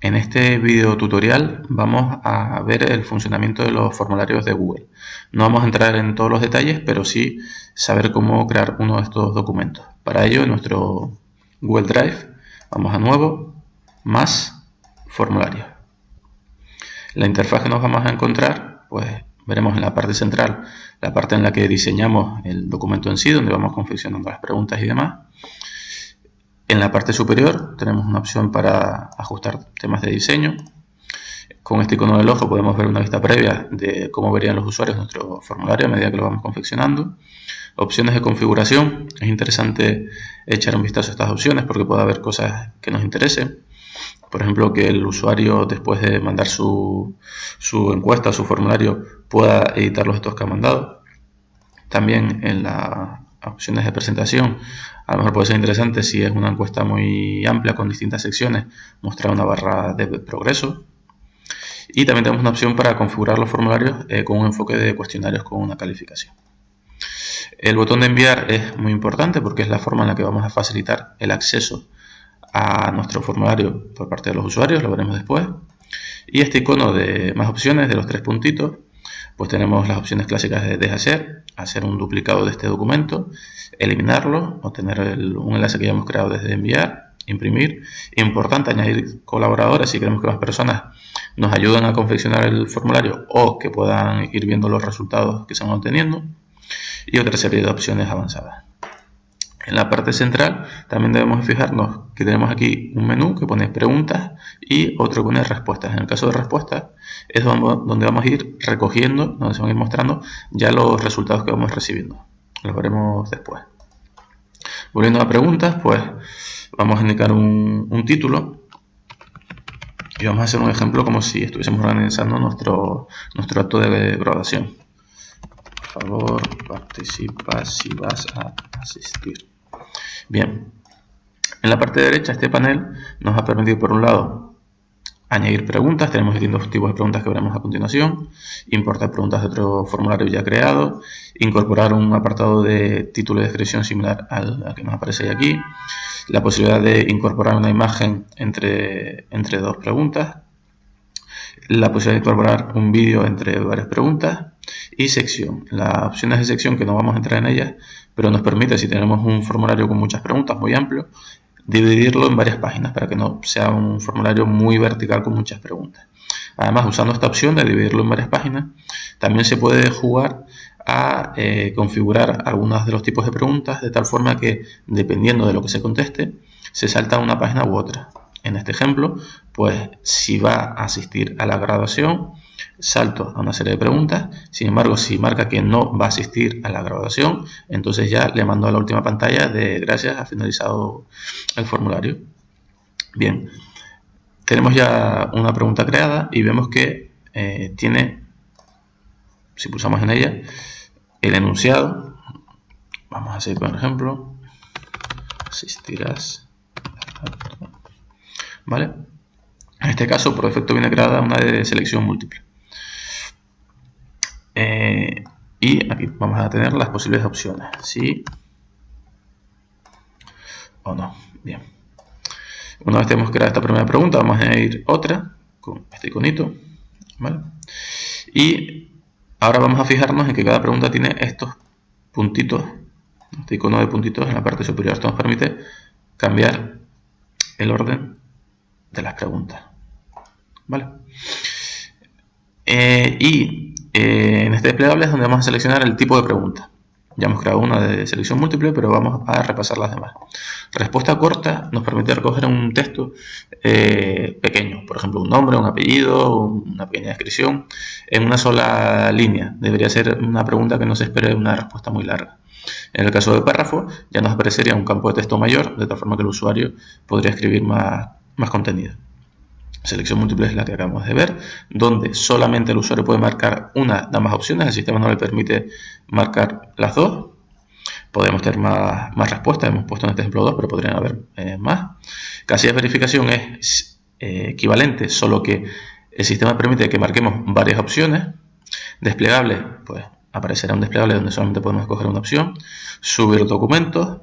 En este video tutorial vamos a ver el funcionamiento de los formularios de Google. No vamos a entrar en todos los detalles, pero sí saber cómo crear uno de estos documentos. Para ello, en nuestro Google Drive, vamos a Nuevo, Más, Formulario. La interfaz que nos vamos a encontrar, pues veremos en la parte central la parte en la que diseñamos el documento en sí, donde vamos confeccionando las preguntas y demás. En la parte superior tenemos una opción para ajustar temas de diseño. Con este icono del ojo podemos ver una vista previa de cómo verían los usuarios nuestro formulario a medida que lo vamos confeccionando. Opciones de configuración. Es interesante echar un vistazo a estas opciones porque puede haber cosas que nos interesen. Por ejemplo, que el usuario después de mandar su, su encuesta, su formulario, pueda editar los datos que ha mandado. También en la opciones de presentación. A lo mejor puede ser interesante si es una encuesta muy amplia con distintas secciones, mostrar una barra de progreso. Y también tenemos una opción para configurar los formularios eh, con un enfoque de cuestionarios con una calificación. El botón de enviar es muy importante porque es la forma en la que vamos a facilitar el acceso a nuestro formulario por parte de los usuarios, lo veremos después. Y este icono de más opciones de los tres puntitos pues tenemos las opciones clásicas de deshacer, hacer un duplicado de este documento, eliminarlo, obtener un enlace que ya hemos creado desde enviar, imprimir. Importante añadir colaboradores si queremos que más personas nos ayuden a confeccionar el formulario o que puedan ir viendo los resultados que se van obteniendo. Y otra serie de opciones avanzadas. En la parte central también debemos fijarnos que tenemos aquí un menú que pone preguntas y otro que pone respuestas. En el caso de respuestas es donde vamos a ir recogiendo, donde se van a ir mostrando ya los resultados que vamos recibiendo. Los veremos después. Volviendo a preguntas, pues vamos a indicar un, título y vamos a hacer un ejemplo como si estuviésemos organizando nuestro, nuestro acto de graduación. Por favor, participa si vas a asistir. Bien, en la parte derecha este panel nos ha permitido por un lado añadir preguntas, tenemos distintos tipos de preguntas que veremos a continuación, importar preguntas de otro formulario ya creado, incorporar un apartado de título y descripción similar al, que nos aparece aquí, la posibilidad de incorporar una imagen entre, entre dos preguntas, la posibilidad de incorporar un vídeo entre varias preguntas y sección. Las opciones de sección que no vamos a entrar en ellas, pero nos permite, si tenemos un formulario con muchas preguntas muy amplio, dividirlo en varias páginas para que no sea un formulario muy vertical con muchas preguntas. Además, usando esta opción de dividirlo en varias páginas, también se puede jugar a eh, configurar algunos de los tipos de preguntas de tal forma que, dependiendo de lo que se conteste, se salta una página u otra. En este ejemplo, pues si va a asistir a la graduación, salto a una serie de preguntas. Sin embargo, si marca que no va a asistir a la graduación, entonces ya le mando a la última pantalla de gracias, ha finalizado el formulario. Bien, tenemos ya una pregunta creada y vemos que eh, tiene, si pulsamos en ella, el enunciado. Vamos a seguir con el ejemplo. Asistirás ¿vale? En este caso, por defecto viene creada una de selección múltiple. Eh, y aquí vamos a tener las posibles opciones, sí o no. Bien. Una vez tenemos creado esta primera pregunta, vamos a añadir otra con este iconito, ¿vale? Y ahora vamos a fijarnos en que cada pregunta tiene estos puntitos, este icono de puntitos en la parte superior. Esto nos permite cambiar el orden de las preguntas. ¿Vale? Eh, y eh, en este desplegable es donde vamos a seleccionar el tipo de pregunta. Ya hemos creado una de selección múltiple, pero vamos a repasar las demás. Respuesta corta nos permite recoger un texto eh, pequeño, por ejemplo, un nombre, un apellido, una pequeña descripción, en una sola línea. Debería ser una pregunta que no se espere una respuesta muy larga. En el caso de párrafo, ya nos aparecería un campo de texto mayor, de tal forma que el usuario podría escribir más, más contenido. Selección múltiple es la que acabamos de ver, donde solamente el usuario puede marcar una de ambas opciones, el sistema no le permite marcar las dos. Podemos tener más, más respuestas, hemos puesto en este ejemplo dos, pero podrían haber eh, más. Casilla de verificación es eh, equivalente, solo que el sistema permite que marquemos varias opciones. Desplegable, pues aparecerá un desplegable donde solamente podemos escoger una opción. Subir documentos,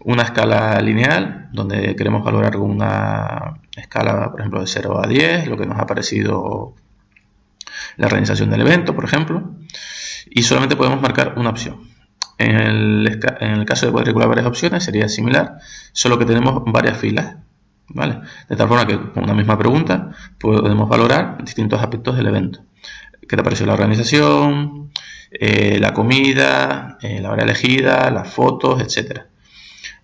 una escala lineal, donde queremos valorar una escala, por ejemplo, de 0 a 10, lo que nos ha parecido la organización del evento, por ejemplo, y solamente podemos marcar una opción. En el, caso de cuadrícula varias opciones sería similar, solo que tenemos varias filas. ¿vale? De tal forma que con una misma pregunta podemos valorar distintos aspectos del evento. ¿Qué te pareció la organización? Eh, la comida, eh, la hora elegida, las fotos, etcétera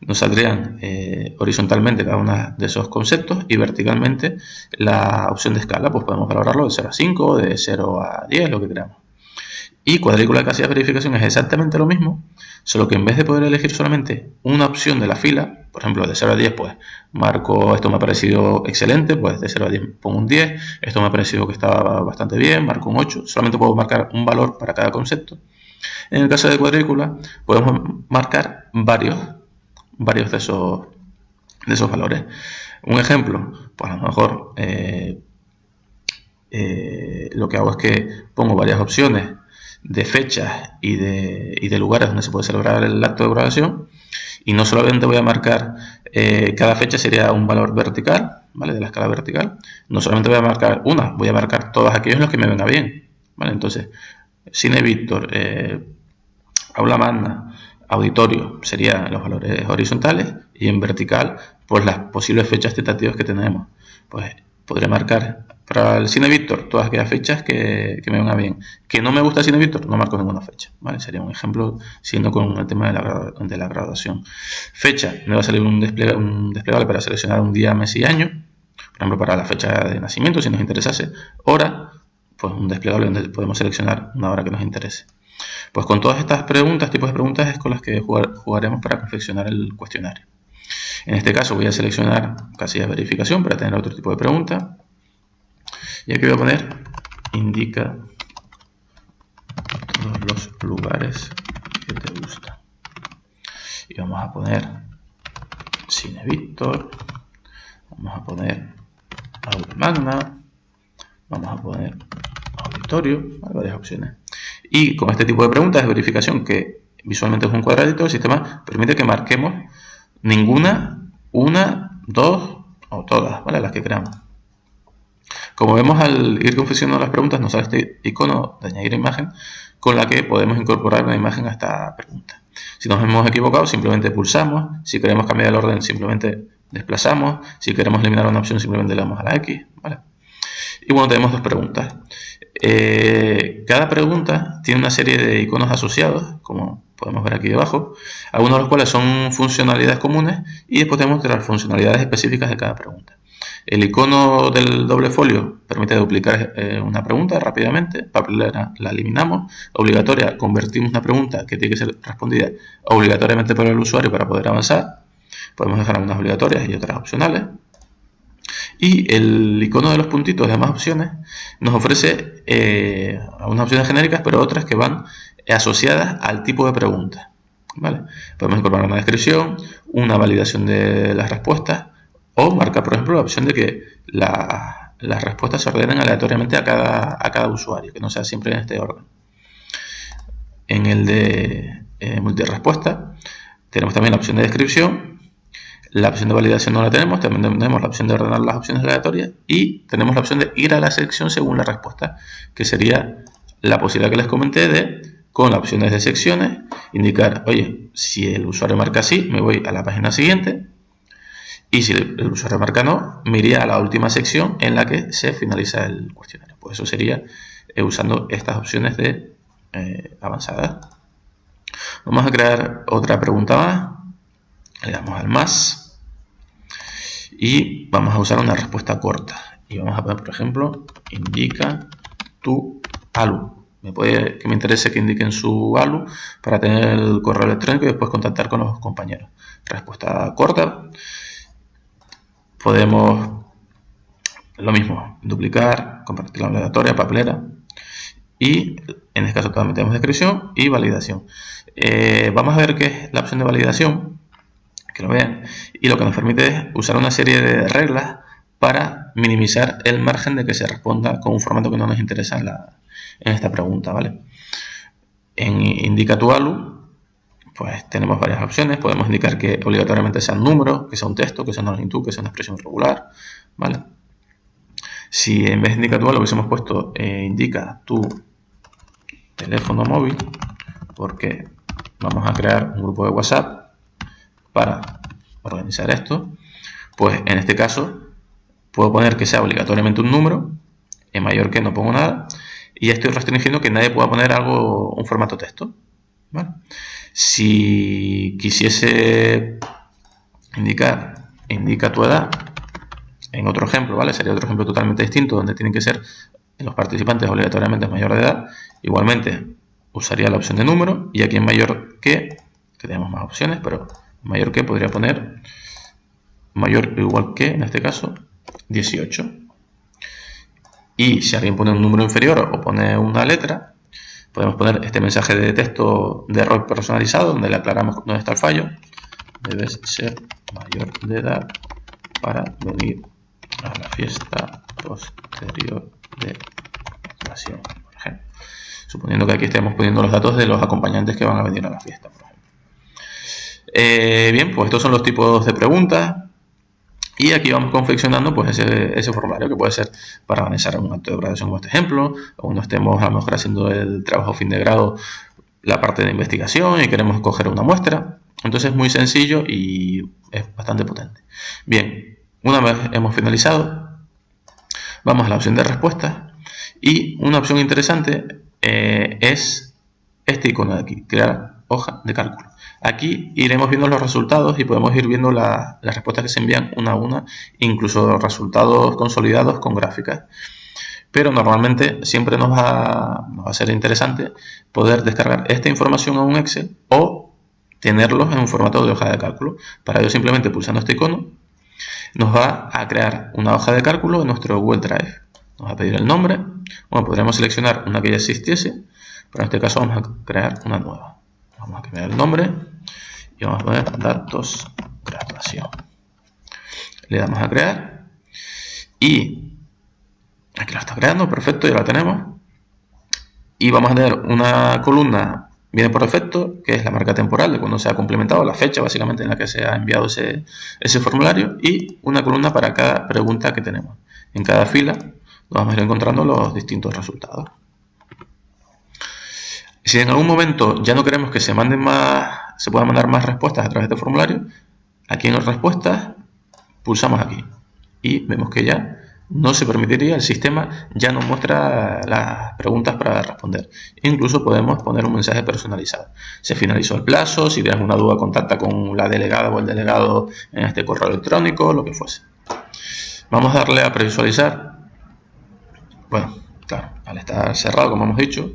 nos saldrían eh, horizontalmente cada uno de esos conceptos y verticalmente la opción de escala, pues podemos valorarlo de 0 a 5, de 0 a 10, lo que queramos. Y cuadrícula de casilla de verificación es exactamente lo mismo, solo que en vez de poder elegir solamente una opción de la fila, por ejemplo de 0 a 10, pues marco esto me ha parecido excelente, pues de 0 a 10 pongo un 10, esto me ha parecido que estaba bastante bien, marco un 8, solamente puedo marcar un valor para cada concepto. En el caso de cuadrícula podemos marcar varios varios de esos, de esos valores. Un ejemplo, pues a lo mejor eh, eh, lo que hago es que pongo varias opciones de fechas y de, y de, lugares donde se puede celebrar el acto de graduación y no solamente voy a marcar eh, cada fecha sería un valor vertical, ¿vale? De la escala vertical. No solamente voy a marcar una, voy a marcar todos aquellos los que me venga bien, ¿vale? Entonces, Cine Víctor, Aula Magna, auditorio serían los valores horizontales y en vertical pues las posibles fechas tentativas que tenemos. Pues podré marcar para el Cine Víctor todas aquellas fechas que, me vengan bien. Que no me gusta el Cine Víctor, no marco ninguna fecha. ¿vale? Sería un ejemplo siendo con el tema de la, de la graduación. Fecha, me va a salir un, un desplegable para seleccionar un día, mes y año. Por ejemplo, para la fecha de nacimiento, si nos interesase. Hora, pues un desplegable donde podemos seleccionar una hora que nos interese. Pues con todas estas preguntas, tipos de preguntas, es con las que jugaremos para confeccionar el cuestionario. En este caso voy a seleccionar casilla de verificación para tener otro tipo de pregunta. Y aquí voy a poner indica todos los lugares que te gustan. Y vamos a poner Cine Víctor, vamos a poner Aula Magna, vamos a poner Auditorio, hay varias opciones. Y con este tipo de preguntas de verificación, que visualmente es un cuadradito, el sistema permite que marquemos ninguna, una, dos o todas, ¿vale? Las que queramos. Como vemos al ir confeccionando las preguntas nos sale este icono de añadir imagen con la que podemos incorporar una imagen a esta pregunta. Si nos hemos equivocado simplemente pulsamos, si queremos cambiar el orden simplemente desplazamos, si queremos eliminar una opción simplemente le damos a la X. ¿vale? Y bueno, tenemos dos preguntas. Eh, cada pregunta tiene una serie de iconos asociados, como podemos ver aquí debajo, algunos de los cuales son funcionalidades comunes y después tenemos las funcionalidades específicas de cada pregunta. El icono del doble folio permite duplicar eh, una pregunta rápidamente, papelera la eliminamos, obligatoria convertimos una pregunta que tiene que ser respondida obligatoriamente por el usuario para poder avanzar, podemos dejar algunas obligatorias y otras opcionales. Y el icono de los puntitos de más opciones nos ofrece eh, algunas opciones genéricas, pero otras que van asociadas al tipo de pregunta. ¿vale? Podemos incorporar una descripción, una validación de las respuestas o marcar, por ejemplo, la opción de que las respuestas se ordenen aleatoriamente a cada, a cada usuario, que no sea siempre en este orden. En el de eh, multirespuesta tenemos también la opción de descripción la opción de validación no la tenemos, también tenemos la opción de ordenar las opciones aleatorias y tenemos la opción de ir a la sección según la respuesta, que sería la posibilidad que les comenté de, con las opciones de secciones, indicar, oye, si el usuario marca sí, me voy a la página siguiente, y si el usuario marca no, me iría a la última sección en la que se finaliza el cuestionario. Pues eso sería eh, usando estas opciones de eh, avanzada. Vamos a crear otra pregunta más. Le damos al más y vamos a usar una respuesta corta. Y vamos a poner por ejemplo indica tu ALU. Me puede que me interese que indiquen su ALU para tener el correo electrónico y después contactar con los compañeros. Respuesta corta. Podemos lo mismo duplicar compartir la aleatoria papelera y en este caso también tenemos descripción y validación. Eh, vamos a ver qué es la opción de validación que lo vean. Y lo que nos permite es usar una serie de reglas para minimizar el margen de que se responda con un formato que no nos interesa en, esta pregunta, ¿vale? En indica tu ALU pues tenemos varias opciones. Podemos indicar que obligatoriamente sea un número, que sea un texto, que sea una longitud, que sea una expresión regular. ¿vale? Si en vez de indica tu lo hubiésemos puesto eh, indica tu teléfono móvil, porque vamos a crear un grupo de WhatsApp para organizar esto, pues en este caso puedo poner que sea obligatoriamente un número, en mayor que no pongo nada, y estoy restringiendo que nadie pueda poner algo, un formato texto. Si quisiese indicar, indica tu edad, en otro ejemplo, ¿vale? Sería otro ejemplo totalmente distinto, donde tienen que ser los participantes obligatoriamente mayor de edad. Igualmente, usaría la opción de número, y aquí en mayor que, tenemos más opciones, pero mayor que podría poner mayor o igual que, en este caso, 18. Y si alguien pone un número inferior o pone una letra, podemos poner este mensaje de texto de error personalizado, donde le aclaramos dónde está el fallo. Debes ser mayor de edad para venir a la fiesta posterior de graduación, por ejemplo. Suponiendo que aquí estemos poniendo los datos de los acompañantes que van a venir a la fiesta. Eh, bien, pues estos son los tipos de preguntas. Y aquí vamos confeccionando pues ese, formulario que puede ser para organizar un acto de graduación como este ejemplo, o cuando estemos a lo mejor haciendo el trabajo fin de grado, la parte de investigación y queremos coger una muestra. Entonces es muy sencillo y es bastante potente. Bien, una vez hemos finalizado, vamos a la opción de respuesta y una opción interesante eh, es este icono de aquí, crear hoja de cálculo. Aquí iremos viendo los resultados y podemos ir viendo las respuestas que se envían una a una, incluso resultados consolidados con gráficas. Pero normalmente siempre nos va, nos va a ser interesante poder descargar esta información a un Excel o tenerlos en un formato de hoja de cálculo. Para ello simplemente pulsando este icono nos va a crear una hoja de cálculo en nuestro Google Drive. Nos va a pedir el nombre. Bueno, podríamos seleccionar una que ya existiese, pero en este caso vamos a crear una nueva. Vamos a cambiar el nombre vamos a poner datos graduación. Le damos a crear y aquí lo está creando, perfecto, ya lo tenemos. Y vamos a tener una columna, viene por defecto, que es la marca temporal de cuando se ha complementado, la fecha básicamente en la que se ha enviado ese, ese formulario y una columna para cada pregunta que tenemos. En cada fila vamos a ir encontrando los distintos resultados. Si en algún momento ya no queremos que se manden más, se puedan mandar más respuestas a través de este formulario, aquí en las respuestas pulsamos aquí y vemos que ya no se permitiría, el sistema ya nos muestra las preguntas para responder. Incluso podemos poner un mensaje personalizado. Se finalizó el plazo, si tienes una duda contacta con la delegada o el delegado en este correo electrónico, lo que fuese. Vamos a darle a previsualizar. Bueno, claro, al estar cerrado como hemos dicho,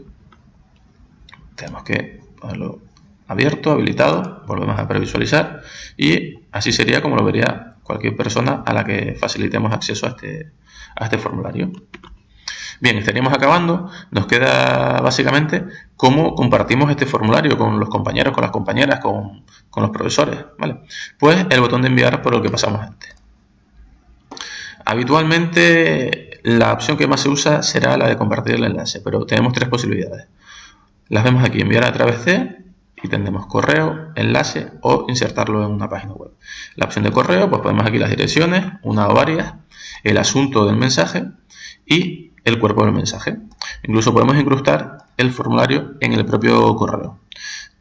tenemos que ponerlo abierto, habilitado, volvemos a previsualizar y así sería como lo vería cualquier persona a la que facilitemos acceso a este, a este formulario. Bien, estaríamos acabando. Nos queda básicamente cómo compartimos este formulario con los compañeros, con las compañeras, con, con los profesores. ¿vale? Pues el botón de enviar por lo que pasamos antes. Habitualmente la opción que más se usa será la de compartir el enlace, pero tenemos tres posibilidades. Las vemos aquí, enviar a través de y tendremos correo, enlace o insertarlo en una página web. La opción de correo, pues ponemos aquí las direcciones, una o varias, el asunto del mensaje y el cuerpo del mensaje. Incluso podemos incrustar el formulario en el propio correo,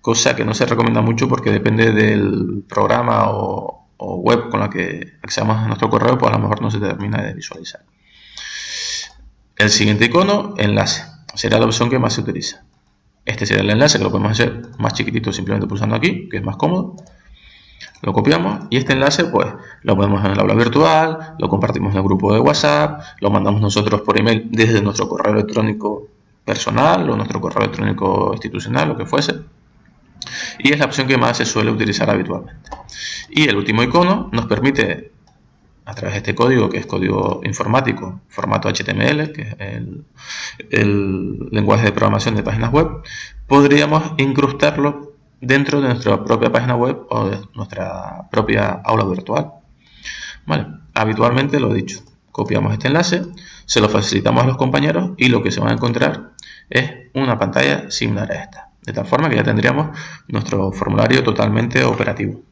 cosa que no se recomienda mucho porque depende del programa o, o web con la que accedamos a nuestro correo, pues a lo mejor no se termina de visualizar. El siguiente icono, enlace, será la opción que más se utiliza. Este sería el enlace que lo podemos hacer más chiquitito simplemente pulsando aquí, que es más cómodo. Lo copiamos y este enlace pues lo ponemos en el aula virtual, lo compartimos en el grupo de WhatsApp, lo mandamos nosotros por email desde nuestro correo electrónico personal o nuestro correo electrónico institucional, lo que fuese. Y es la opción que más se suele utilizar habitualmente. Y el último icono nos permite a través de este código, que es código informático, formato HTML, que es el, lenguaje de programación de páginas web, podríamos incrustarlo dentro de nuestra propia página web o de nuestra propia aula virtual. Vale, habitualmente lo he dicho, copiamos este enlace, se lo facilitamos a los compañeros y lo que se van a encontrar es una pantalla similar a esta. De tal forma que ya tendríamos nuestro formulario totalmente operativo.